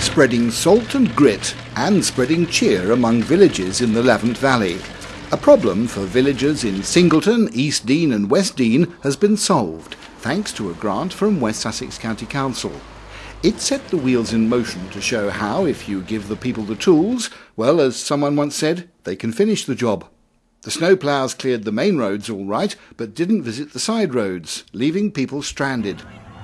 spreading salt and grit and spreading cheer among villages in the Lavant Valley. A problem for villagers in Singleton, East Dean and West Dean has been solved thanks to a grant from West Sussex County Council. It set the wheels in motion to show how, if you give the people the tools, well, as someone once said, they can finish the job. The snowplows cleared the main roads all right, but didn't visit the side roads, leaving people stranded.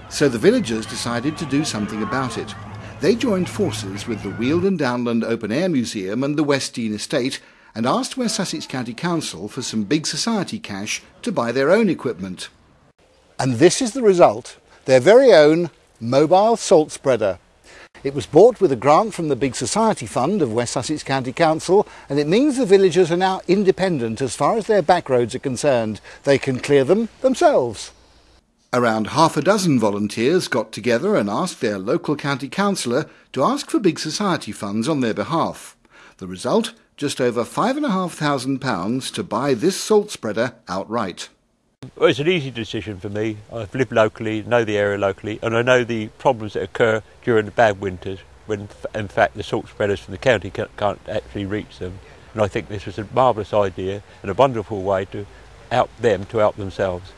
So the villagers decided to do something about it. They joined forces with the Weald and Downland Open Air Museum and the West Dean Estate and asked West Sussex County Council for some big society cash to buy their own equipment. And this is the result, their very own mobile salt spreader. It was bought with a grant from the Big Society Fund of West Sussex County Council and it means the villagers are now independent as far as their back roads are concerned. They can clear them themselves. Around half a dozen volunteers got together and asked their local county councillor to ask for big society funds on their behalf. The result? Just over five and a half thousand pounds to buy this salt spreader outright. Well, it's an easy decision for me. I've lived locally, know the area locally, and I know the problems that occur during the bad winters when, in fact, the salt spreaders from the county can't actually reach them. And I think this was a marvellous idea and a wonderful way to help them to help themselves.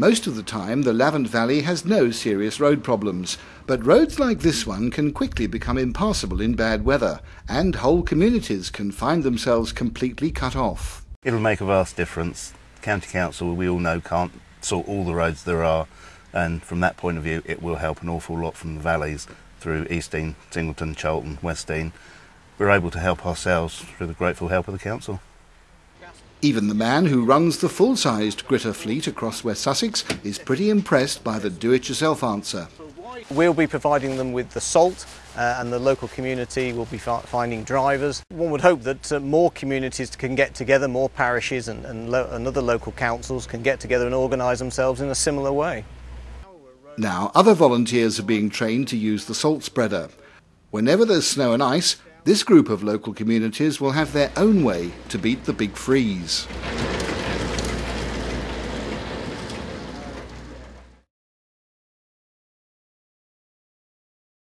Most of the time, the Lavant Valley has no serious road problems, but roads like this one can quickly become impassable in bad weather, and whole communities can find themselves completely cut off. It'll make a vast difference. County Council, we all know, can't sort all the roads there are, and from that point of view, it will help an awful lot from the valleys through East Dean, Singleton, Charlton, West Dean. We're able to help ourselves through the grateful help of the Council. Even the man who runs the full-sized gritter fleet across West Sussex is pretty impressed by the do-it-yourself answer. We'll be providing them with the salt uh, and the local community will be finding drivers. One would hope that uh, more communities can get together, more parishes and, and, lo and other local councils can get together and organise themselves in a similar way. Now other volunteers are being trained to use the salt spreader. Whenever there's snow and ice, this group of local communities will have their own way to beat the big freeze.